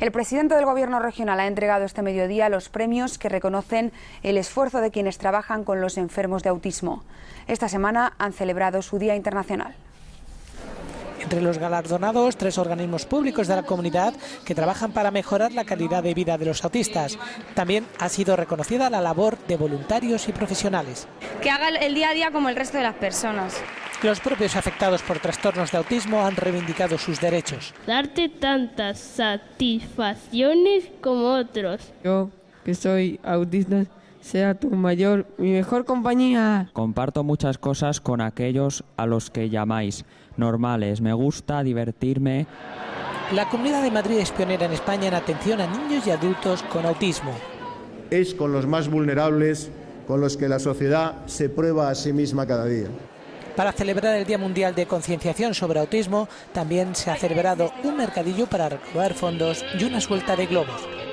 El presidente del Gobierno regional ha entregado este mediodía los premios que reconocen el esfuerzo de quienes trabajan con los enfermos de autismo. Esta semana han celebrado su Día Internacional. Entre los galardonados, tres organismos públicos de la comunidad que trabajan para mejorar la calidad de vida de los autistas. También ha sido reconocida la labor de voluntarios y profesionales. Que haga el día a día como el resto de las personas. Los propios afectados por trastornos de autismo han reivindicado sus derechos. Darte tantas satisfacciones como otros. Yo, que soy autista, sea tu mayor, mi mejor compañía. Comparto muchas cosas con aquellos a los que llamáis normales. Me gusta divertirme. La Comunidad de Madrid es pionera en España en atención a niños y adultos con autismo. Es con los más vulnerables con los que la sociedad se prueba a sí misma cada día. Para celebrar el Día Mundial de Concienciación sobre Autismo, también se ha celebrado un mercadillo para recaudar fondos y una suelta de globos.